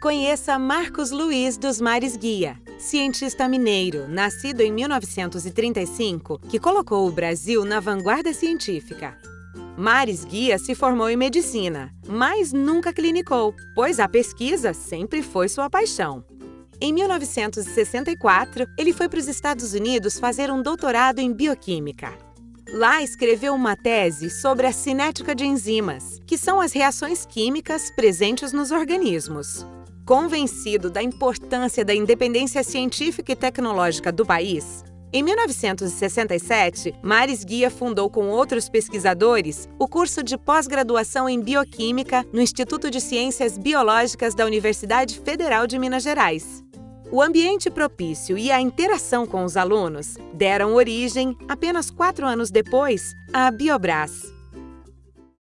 Conheça Marcos Luiz dos Mares Guia, cientista mineiro, nascido em 1935, que colocou o Brasil na vanguarda científica. Mares Guia se formou em medicina, mas nunca clinicou, pois a pesquisa sempre foi sua paixão. Em 1964, ele foi para os Estados Unidos fazer um doutorado em bioquímica. Lá escreveu uma tese sobre a cinética de enzimas, que são as reações químicas presentes nos organismos. Convencido da importância da independência científica e tecnológica do país, em 1967, Maris Guia fundou com outros pesquisadores o curso de pós-graduação em Bioquímica no Instituto de Ciências Biológicas da Universidade Federal de Minas Gerais. O ambiente propício e a interação com os alunos deram origem, apenas quatro anos depois, à Biobras,